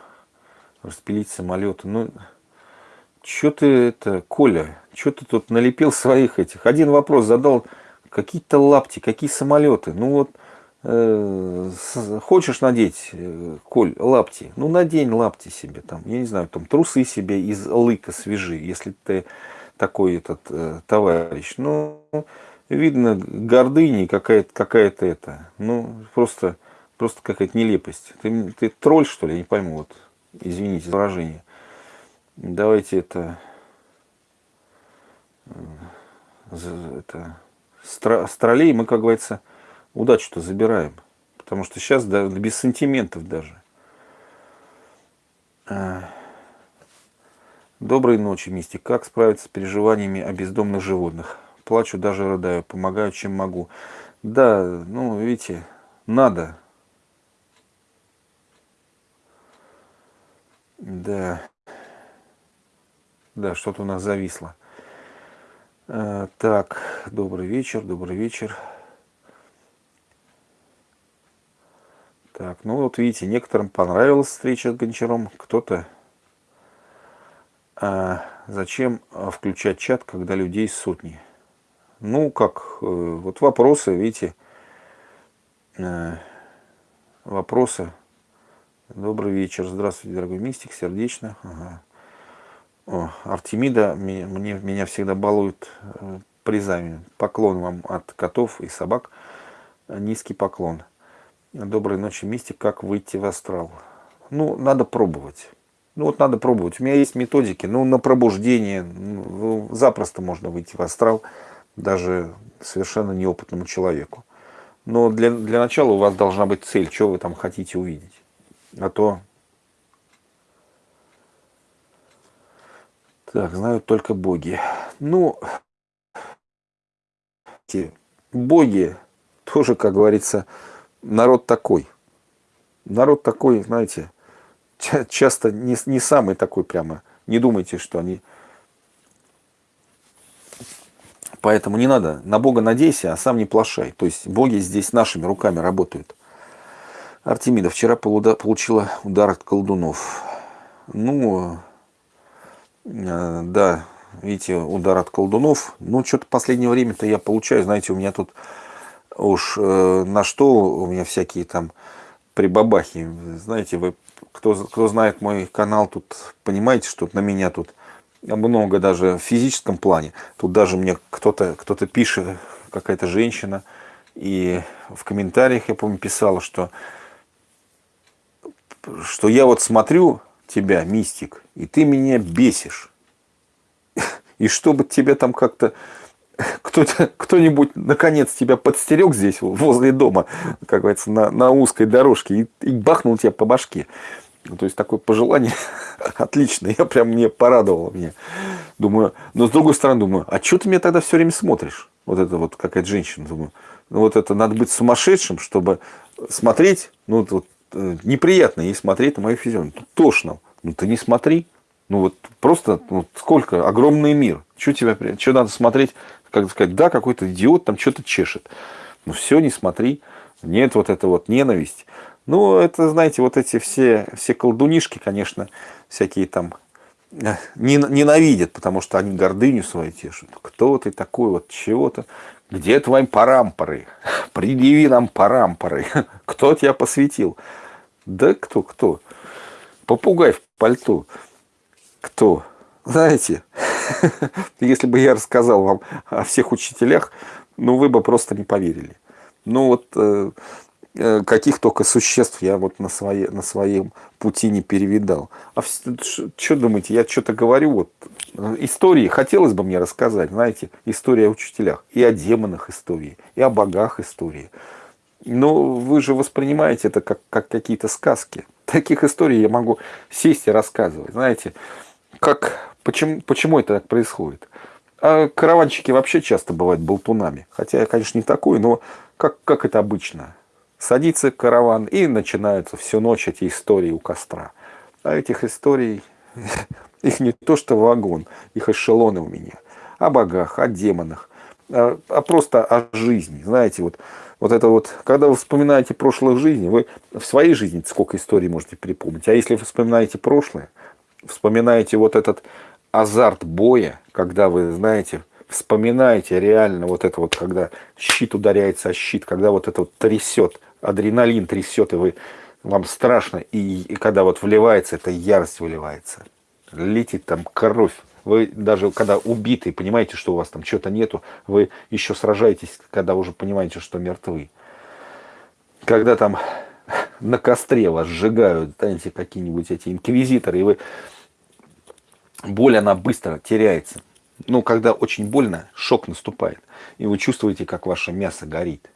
Распилить самолеты. Ну, что ты это, Коля, что ты тут налепил своих этих? Один вопрос задал, какие-то лапти, какие самолеты? Ну вот, э, хочешь надеть, э, Коль, лапти? Ну, надень лапти себе там, я не знаю, там трусы себе из лыка свежи, если ты такой этот э, товарищ. Ну, видно гордыни какая-то какая, -то, это. Ну, просто, просто какая-то нелепость. Ты, ты тролль, что ли? Я не пойму. Вот. Извините за выражение. Давайте это... Э, это с троллей мы, как говорится, удачу-то забираем. Потому что сейчас да, без сантиментов даже. А, доброй ночи, Мистик. Как справиться с переживаниями о бездомных животных? Плачу, даже рыдаю, помогаю, чем могу. Да, ну, видите, надо. Да. Да, что-то у нас зависло. А, так, добрый вечер, добрый вечер. Так, ну вот видите, некоторым понравилась встреча с Гончаром, кто-то... А зачем а, включать чат, когда людей сотни? Ну, как, э, вот вопросы, видите, э, вопросы. Добрый вечер, здравствуйте, дорогой мистик, сердечно. Ага. О, Артемида мне, меня всегда балует э, призами. Поклон вам от котов и собак. Низкий поклон. Доброй ночи, мистик. Как выйти в астрал? Ну, надо пробовать. Ну, вот надо пробовать. У меня есть методики. Ну, на пробуждение ну, запросто можно выйти в астрал, даже совершенно неопытному человеку. Но для, для начала у вас должна быть цель, что вы там хотите увидеть. А то... Так, знают только боги. Ну, боги тоже, как говорится, народ такой. Народ такой, знаете, часто не, не самый такой прямо. Не думайте, что они... Поэтому не надо. На Бога надейся, а сам не плашай. То есть боги здесь нашими руками работают. Артемида вчера получила удар от колдунов. Ну, э, да, видите, удар от колдунов. Ну, что-то последнее время-то я получаю, знаете, у меня тут уж э, на что у меня всякие там прибабахи. Знаете, вы, кто, кто знает мой канал, тут понимаете, что на меня тут много даже в физическом плане. Тут даже мне кто-то кто, -то, пишет, какая-то женщина, и в комментариях, я помню, писала, что, что я вот смотрю тебя, мистик, и ты меня бесишь. И чтобы тебе там как-то кто-нибудь наконец тебя подстерег здесь, возле дома, как говорится, на, на узкой дорожке и, и бахнул тебя по башке. Ну, то есть такое пожелание отличное, я прям мне порадовало мне. Думаю, но с другой стороны думаю, а что ты меня тогда все время смотришь? Вот это вот какая-то женщина, думаю. Ну вот это надо быть сумасшедшим, чтобы смотреть, ну вот э, неприятно ей смотреть на мою физиономию. Тошно. Ну ты не смотри. Ну вот просто ну, сколько, огромный мир. Что тебе, что надо смотреть как сказать, да, какой-то идиот там что-то чешет. Ну все, не смотри. Нет вот это вот ненависть. Ну, это, знаете, вот эти все, все колдунишки, конечно, всякие там э, ненавидят, потому что они гордыню свою тешат. Кто ты такой, вот чего-то? Где твои парампоры? Предъяви нам парампоры. Кто тебя посвятил? Да кто, кто? Попугай в пальто. Кто? Знаете, если бы я рассказал вам о всех учителях, ну, вы бы просто не поверили. Ну, вот э каких только существ я вот на, своей, на своем пути не перевидал. А что думаете, я что-то говорю, вот, истории хотелось бы мне рассказать, знаете, история о учителях, и о демонах истории, и о богах истории. Но вы же воспринимаете это как, как какие-то сказки. Таких историй я могу сесть и рассказывать. Знаете, как Почему, почему это так происходит? А караванщики вообще часто бывают болтунами. Хотя я, конечно, не такой, но как, как это обычно. Садится караван и начинаются всю ночь эти истории у костра. А этих историй, их не то что вагон, их эшелоны у меня. О богах, о демонах, а, а просто о жизни. Знаете, вот, вот это вот, когда вы вспоминаете прошлых жизней, вы в своей жизни сколько историй можете припомнить. А если вы вспоминаете прошлое, вспоминаете вот этот азарт боя, когда вы, знаете, вспоминаете реально вот это вот, когда щит ударяется о щит, когда вот это вот трясет, адреналин трясет, и вы, вам страшно, и, и когда вот вливается, эта ярость выливается, летит там кровь, вы даже когда убитый, понимаете, что у вас там чего-то нету, вы еще сражаетесь, когда уже понимаете, что мертвы. Когда там на костре вас сжигают, знаете, какие-нибудь эти инквизиторы, и вы боль, она быстро теряется. Ну, когда очень больно, шок наступает, и вы чувствуете, как ваше мясо горит.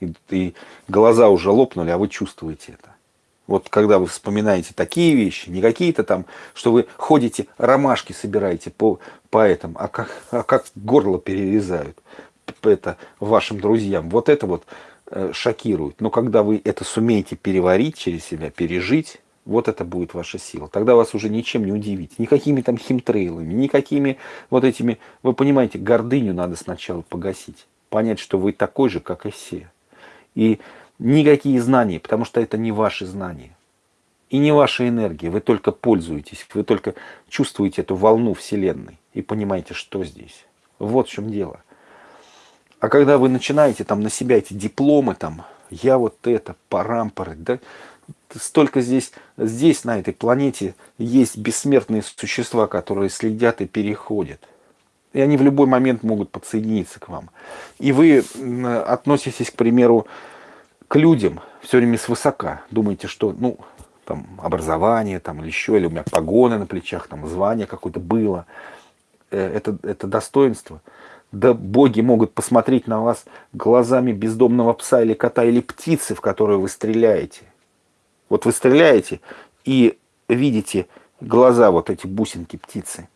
И, и глаза уже лопнули, а вы чувствуете это. Вот когда вы вспоминаете такие вещи, не какие-то там, что вы ходите, ромашки собираете по, по этому, а как, а как горло перерезают это вашим друзьям. Вот это вот э, шокирует. Но когда вы это сумеете переварить через себя, пережить, вот это будет ваша сила. Тогда вас уже ничем не удивить. Никакими там химтрейлами, никакими вот этими... Вы понимаете, гордыню надо сначала погасить. Понять, что вы такой же, как и все. И никакие знания, потому что это не ваши знания. И не ваша энергия, вы только пользуетесь, вы только чувствуете эту волну Вселенной и понимаете, что здесь. Вот в чем дело. А когда вы начинаете там на себя эти дипломы, там, я вот это, парампоры, да, столько здесь, здесь, на этой планете, есть бессмертные существа, которые следят и переходят. И они в любой момент могут подсоединиться к вам. И вы относитесь, к примеру, к людям все время свысока. Думаете, что, ну, там, образование, там, или еще, или у меня погоны на плечах, там, звание какое-то было. Э, это, это достоинство. Да боги могут посмотреть на вас глазами бездомного пса или кота, или птицы, в которую вы стреляете. Вот вы стреляете и видите глаза, вот эти бусинки птицы.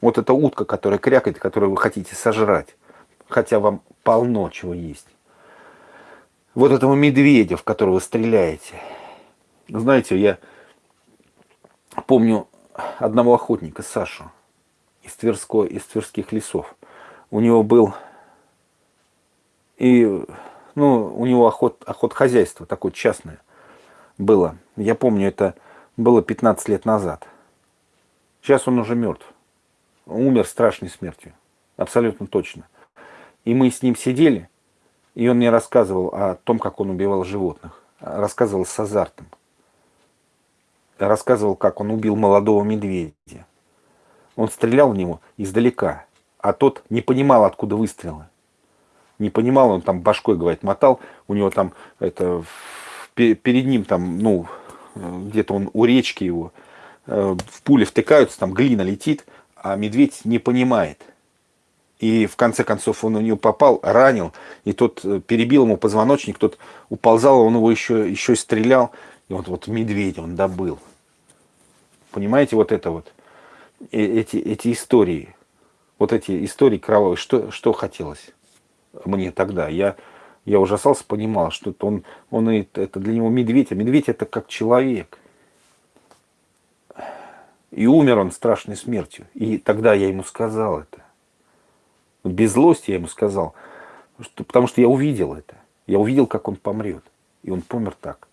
Вот эта утка, которая крякает, которую вы хотите сожрать. Хотя вам полно чего есть. Вот этого медведя, в которого вы стреляете. Знаете, я помню одного охотника, Сашу, из, Тверской, из Тверских лесов. У него был и ну, у него охот, охот хозяйство такое частное было. Я помню, это было 15 лет назад. Сейчас он уже мертв. Умер страшной смертью. Абсолютно точно. И мы с ним сидели, и он мне рассказывал о том, как он убивал животных. Рассказывал с азартом. Рассказывал, как он убил молодого медведя. Он стрелял в него издалека, а тот не понимал, откуда выстрелы. Не понимал, он там башкой, говорит, мотал. У него там это перед ним там, ну, где-то он у речки его, э, в пули втыкаются, там глина летит, а медведь не понимает. И в конце концов он у него попал, ранил, и тот э, перебил ему позвоночник, тот уползал, он его еще, еще стрелял, и вот, вот медведя он добыл. Понимаете, вот это вот, э, эти, эти истории, вот эти истории кровавые, что, что хотелось мне тогда? Я, я ужасался, понимал, что это он, он это для него медведь, а медведь это как человек. И умер он страшной смертью. И тогда я ему сказал это. Без злости я ему сказал, что, потому что я увидел это. Я увидел, как он помрет. И он помер так.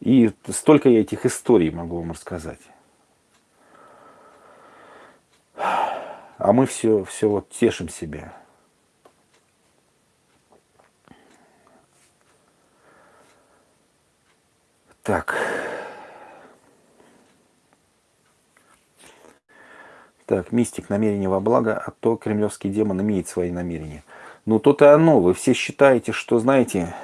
И столько я этих историй могу вам рассказать. А мы все, все вот тешим себя. Так. Так, мистик, намерение во благо, а то кремлевский демон имеет свои намерения. Ну, то-то оно. Вы все считаете, что, знаете,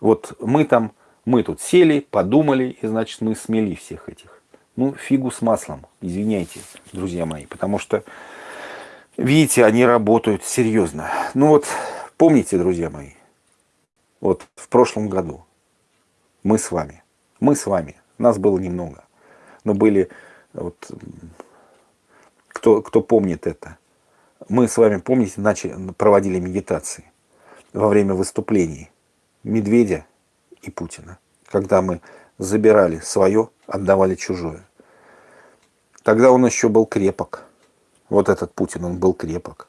вот мы там, мы тут сели, подумали, и, значит, мы смели всех этих. Ну, фигу с маслом, извиняйте, друзья мои, потому что, видите, они работают серьезно. Ну вот, помните, друзья мои, вот в прошлом году мы с вами, мы с вами, нас было немного, но были вот кто, кто помнит это. Мы с вами, помните, начали, проводили медитации во время выступлений Медведя и Путина, когда мы забирали свое, отдавали чужое. Тогда он еще был крепок. Вот этот Путин, он был крепок.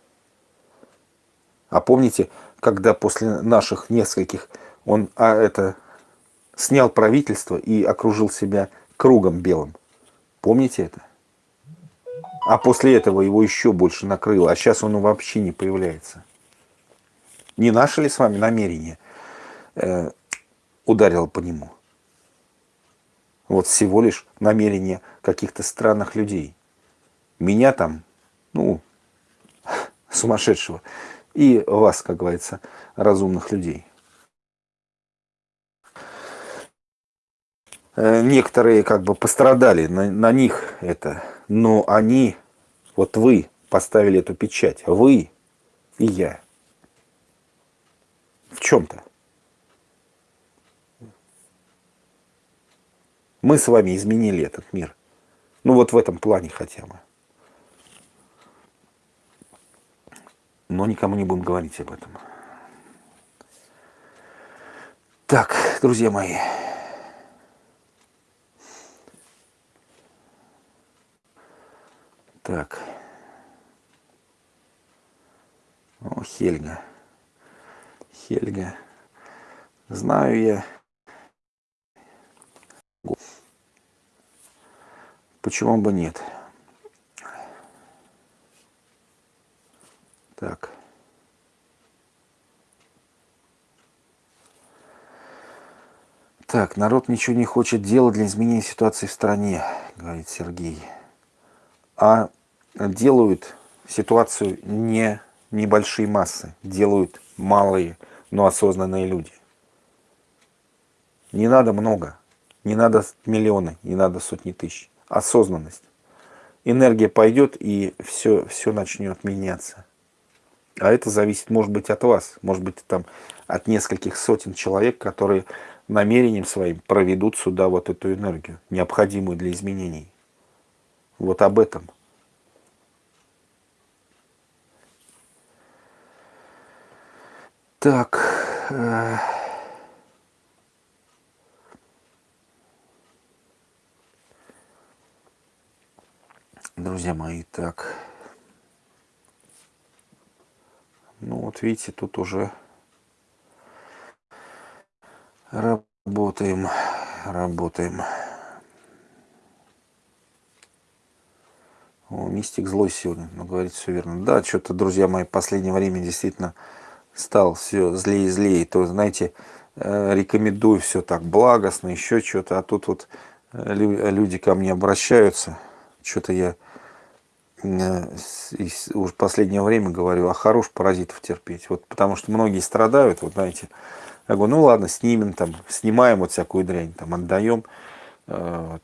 А помните, когда после наших нескольких он а, это, снял правительство и окружил себя кругом белым? Помните это? А после этого его еще больше накрыло. А сейчас он вообще не появляется. Не наше ли с вами намерение э, ударило по нему? Вот всего лишь намерение каких-то странных людей. Меня там, ну, сумасшедшего, И вас, как говорится, разумных людей. Некоторые как бы пострадали, на, на них это, но они, вот вы поставили эту печать, вы и я. В чем-то. Мы с вами изменили этот мир. Ну вот в этом плане хотя бы. Но никому не будем говорить об этом. Так, друзья мои. Так. О, Хельга. Хельга. Знаю я. Почему бы нет? Так. Так, народ ничего не хочет делать для изменения ситуации в стране, говорит Сергей. А делают ситуацию не небольшие массы, делают малые, но осознанные люди. Не надо много, не надо миллионы, не надо сотни тысяч. Осознанность. Энергия пойдет и все, все начнет меняться. А это зависит, может быть, от вас, может быть, там от нескольких сотен человек, которые намерением своим проведут сюда вот эту энергию, необходимую для изменений. Вот об этом. Так. Э, друзья мои, так. Ну вот видите, тут уже работаем, работаем. О, мистик злой сегодня, но говорит все верно. Да, что-то, друзья мои, в последнее время действительно стал все злее и злее. То, знаете, э, рекомендую все так благостно, еще что-то. А тут вот э, люди ко мне обращаются. Что-то я э, уже последнее время говорю, а хорош паразитов терпеть. Вот потому что многие страдают, вот знаете. Я говорю, ну ладно, снимем там, снимаем вот всякую дрянь, там отдаем. Вот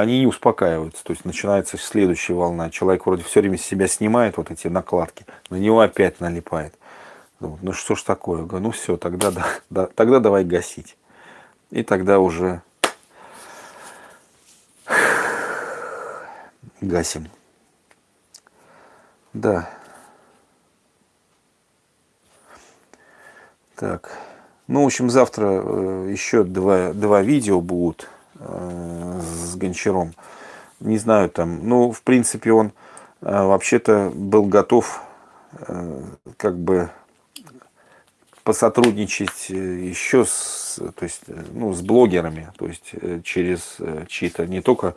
они не успокаиваются. То есть начинается следующая волна. Человек вроде все время с себя снимает вот эти накладки, на него опять налипает. Ну что ж такое? Ну все, тогда, да, да, тогда давай гасить. И тогда уже гасим. Да. Так. Ну, в общем, завтра э, еще два, два видео будут с Гончаром. Не знаю там, ну, в принципе, он э, вообще-то был готов э, как бы посотрудничать еще с, то есть, ну, с блогерами, то есть через чьи-то, не только,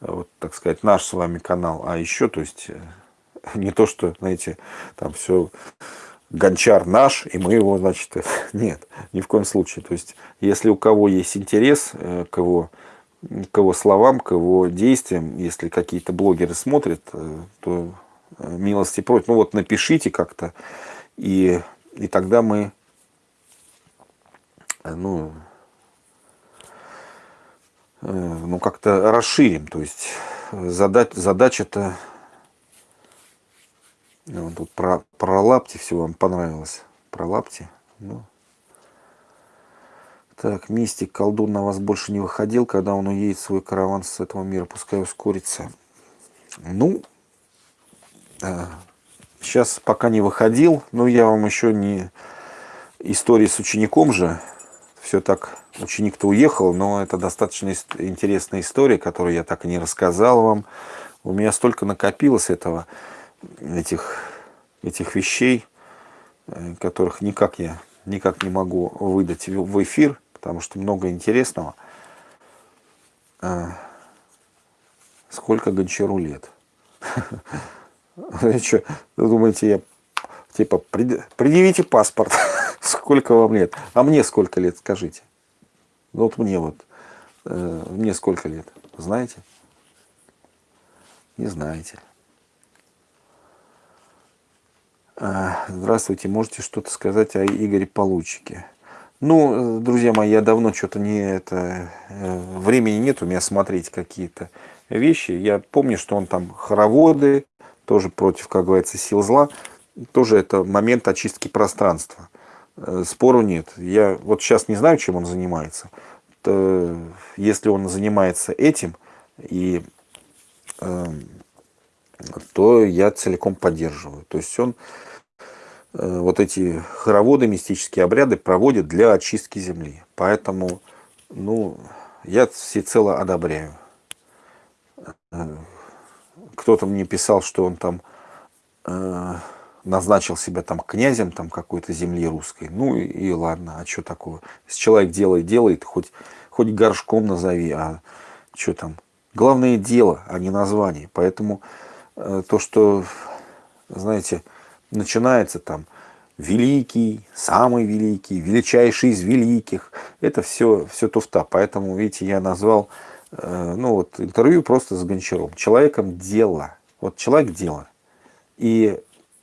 вот, так сказать, наш с вами канал, а еще, то есть, не то, что, знаете, там все гончар наш, и мы его, значит, нет, ни в коем случае. То есть, если у кого есть интерес к его к его словам, к его действиям, если какие-то блогеры смотрят, э, то э, милости просят. Ну вот напишите как-то, и, и тогда мы, э, ну, ну как-то расширим. То есть задача-то, ну, тут про, про лапти все вам понравилось. Про лапти. Ну, так, мистик, колдун на вас больше не выходил, когда он уедет свой караван с этого мира, пускай ускорится. Ну, сейчас а, пока не выходил, но я вам еще не... Истории с учеником же, все так, ученик-то уехал, но это достаточно интересная история, которую я так и не рассказал вам. У меня столько накопилось этого, этих, этих вещей, э, которых никак я никак не могу выдать в эфир потому что много интересного. А, сколько Гончару лет? Что, думаете, я типа предъявите паспорт, сколько вам лет? А мне сколько лет, скажите? Ну, вот мне вот, э, мне сколько лет, знаете? Не знаете. А, здравствуйте, можете что-то сказать о Игоре Получике? Ну, друзья мои, я давно что-то не это э, времени нет у меня смотреть какие-то вещи. Я помню, что он там хороводы, тоже против, как говорится, сил зла. Тоже это момент очистки пространства. Э, спору нет. Я вот сейчас не знаю, чем он занимается. Если он занимается этим, и, э, то я целиком поддерживаю. То есть он Э, вот эти хороводы, мистические обряды проводят для очистки земли. Поэтому, ну, я всецело одобряю. Э, кто-то мне писал, что он там э, назначил себя там князем там какой-то земли русской. Ну и, ладно, а что такого? Если человек делает, делает, хоть, хоть горшком назови, а что там? Главное дело, а не название. Поэтому то, что, знаете, начинается там великий, самый великий, величайший из великих. Это все, все туфта. Поэтому, видите, я назвал э, ну, вот, интервью просто с Гончаром. Человеком дело. Вот человек дело. И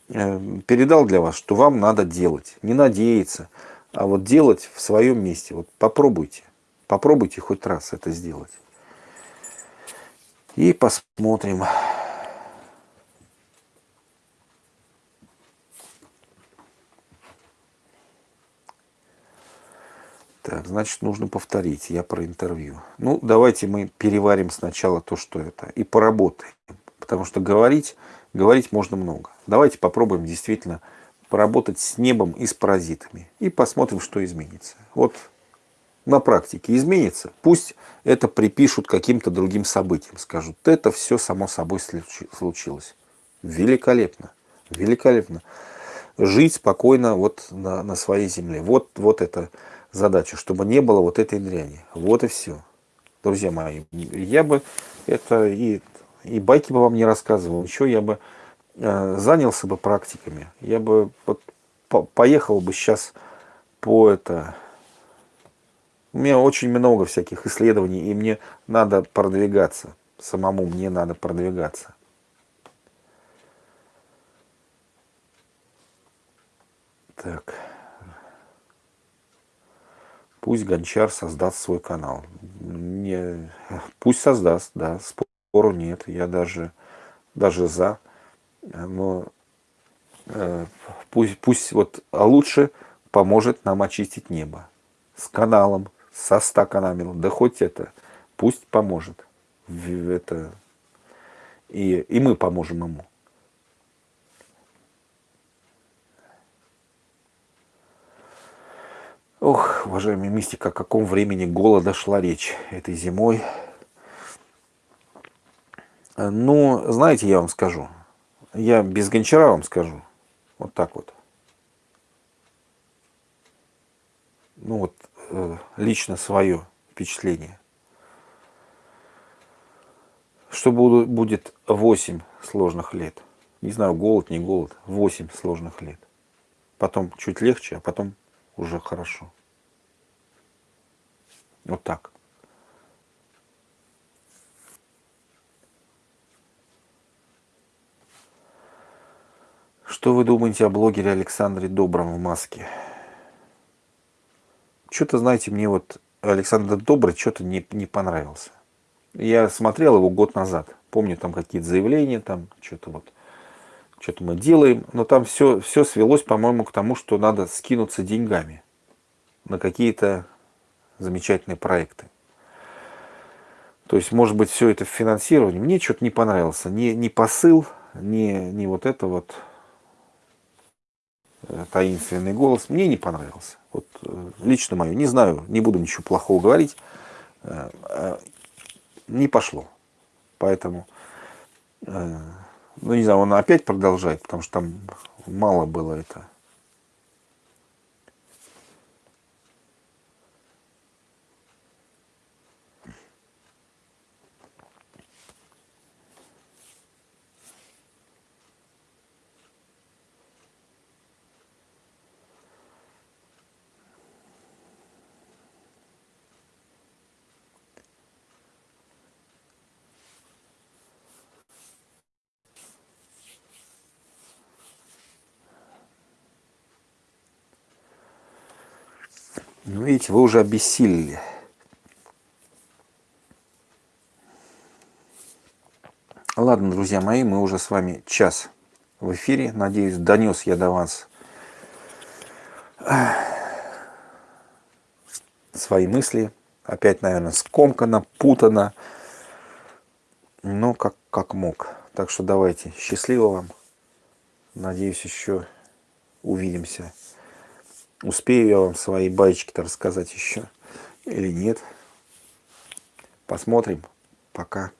э, передал для вас, что вам надо делать. Не надеяться, а вот делать в своем месте. Вот попробуйте. Попробуйте хоть раз это сделать. И посмотрим. Так, значит, нужно повторить. Я про интервью. Ну, давайте мы переварим сначала то, что это, и поработаем. Потому что говорить, говорить можно много. Давайте попробуем действительно поработать с небом и с паразитами. И посмотрим, что изменится. Вот на практике изменится. Пусть это припишут каким-то другим событиям. Скажут, это все само собой случилось. Великолепно. Великолепно. Жить спокойно вот на, на своей земле. Вот, вот это задача, чтобы не было вот этой дряни. Вот и все. Друзья мои, я бы это и, и байки бы вам не рассказывал, еще я бы э, занялся бы практиками. Я бы вот, по, поехал бы сейчас по это... У меня очень много всяких исследований, и мне надо продвигаться. Самому мне надо продвигаться. Так. Пусть Гончар создаст свой канал. Не, пусть создаст, да, спору нет. Я даже, даже за. Но э, пусть, пусть вот а лучше поможет нам очистить небо. С каналом, со ста каналами. Да хоть это, пусть поможет. Это, и, и мы поможем ему. Ох, уважаемый мистик, о каком времени голода шла речь этой зимой? Ну, знаете, я вам скажу. Я без гончара вам скажу. Вот так вот. Ну вот, э, лично свое впечатление. Что будет 8 сложных лет? Не знаю, голод, не голод. 8 сложных лет. Потом чуть легче, а потом уже хорошо. Вот так. Что вы думаете о блогере Александре Добром в маске? Что-то, знаете, мне вот Александр Добрый что-то не, не понравился. Я смотрел его год назад. Помню там какие-то заявления, там что-то вот, что-то мы делаем. Но там все, все свелось, по-моему, к тому, что надо скинуться деньгами на какие-то замечательные проекты. То есть, может быть, все это в финансировании. Мне что-то не понравился. Ни, ни посыл, ни, ни вот это вот э, таинственный голос. Мне не понравился. Вот э, лично мое. Не знаю, не буду ничего плохого говорить. Э, не пошло. Поэтому, ну не знаю, он опять продолжает, потому что там мало было это Ну, видите, вы уже обессилели. Ладно, друзья мои, мы уже с вами час в эфире. Надеюсь, донес я до вас свои мысли. Опять, наверное, скомкано, путано. Но как, как мог. Так что давайте. Счастливо вам. Надеюсь, еще увидимся. Успею я вам свои байчики-то рассказать еще или нет. Посмотрим. Пока.